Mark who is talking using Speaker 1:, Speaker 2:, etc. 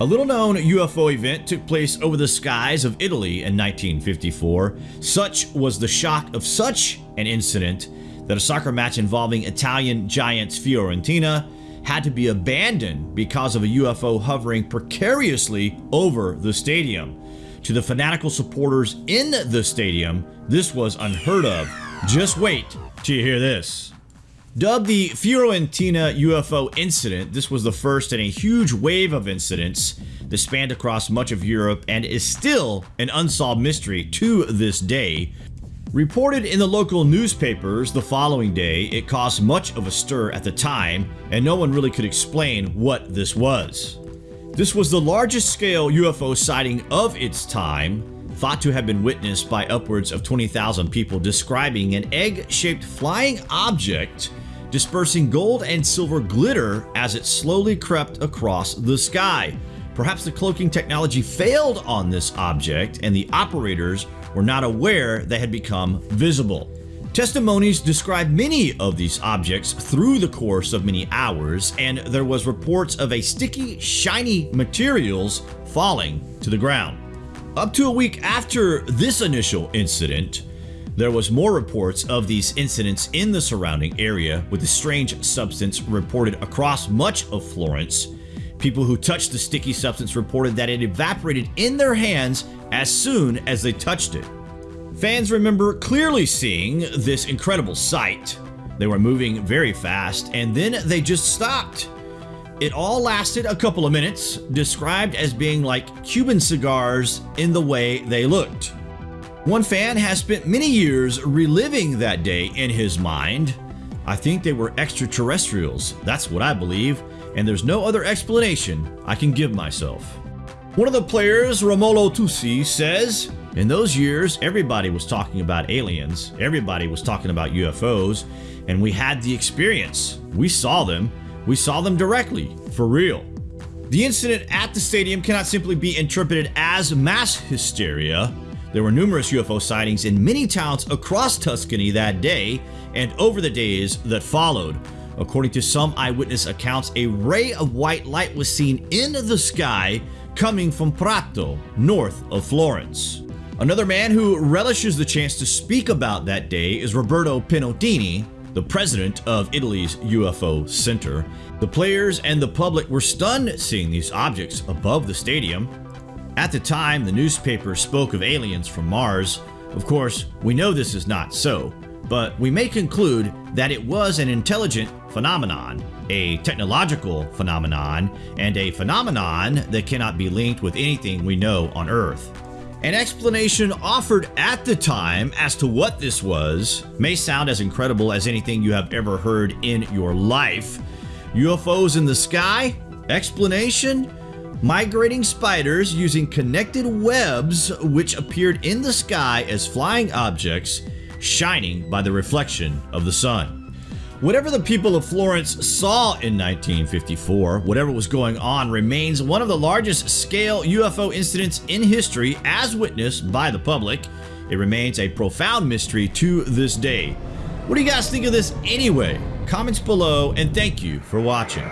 Speaker 1: A little known UFO event took place over the skies of Italy in 1954. Such was the shock of such an incident that a soccer match involving Italian giants Fiorentina had to be abandoned because of a UFO hovering precariously over the stadium. To the fanatical supporters in the stadium, this was unheard of. Just wait till you hear this. Dubbed the Fiorentina UFO incident, this was the first in a huge wave of incidents that spanned across much of Europe and is still an unsolved mystery to this day. Reported in the local newspapers the following day, it caused much of a stir at the time, and no one really could explain what this was. This was the largest scale UFO sighting of its time, thought to have been witnessed by upwards of 20,000 people describing an egg-shaped flying object dispersing gold and silver glitter as it slowly crept across the sky. Perhaps the cloaking technology failed on this object and the operators were not aware they had become visible. Testimonies describe many of these objects through the course of many hours, and there was reports of a sticky, shiny materials falling to the ground. Up to a week after this initial incident, there was more reports of these incidents in the surrounding area with the strange substance reported across much of Florence. People who touched the sticky substance reported that it evaporated in their hands as soon as they touched it. Fans remember clearly seeing this incredible sight. They were moving very fast and then they just stopped. It all lasted a couple of minutes, described as being like Cuban cigars in the way they looked. One fan has spent many years reliving that day in his mind. I think they were extraterrestrials, that's what I believe, and there's no other explanation I can give myself. One of the players, Romolo Tusi, says, In those years, everybody was talking about aliens, everybody was talking about UFOs, and we had the experience. We saw them. We saw them directly, for real. The incident at the stadium cannot simply be interpreted as mass hysteria. There were numerous UFO sightings in many towns across Tuscany that day and over the days that followed. According to some eyewitness accounts, a ray of white light was seen in the sky coming from Prato, north of Florence. Another man who relishes the chance to speak about that day is Roberto Pinottini, the president of Italy's UFO Center. The players and the public were stunned seeing these objects above the stadium. At the time, the newspaper spoke of aliens from Mars. Of course, we know this is not so, but we may conclude that it was an intelligent phenomenon a technological phenomenon, and a phenomenon that cannot be linked with anything we know on Earth. An explanation offered at the time as to what this was may sound as incredible as anything you have ever heard in your life. UFOs in the sky? Explanation? Migrating spiders using connected webs which appeared in the sky as flying objects shining by the reflection of the sun. Whatever the people of Florence saw in 1954, whatever was going on remains one of the largest scale UFO incidents in history as witnessed by the public. It remains a profound mystery to this day. What do you guys think of this anyway? Comments below and thank you for watching.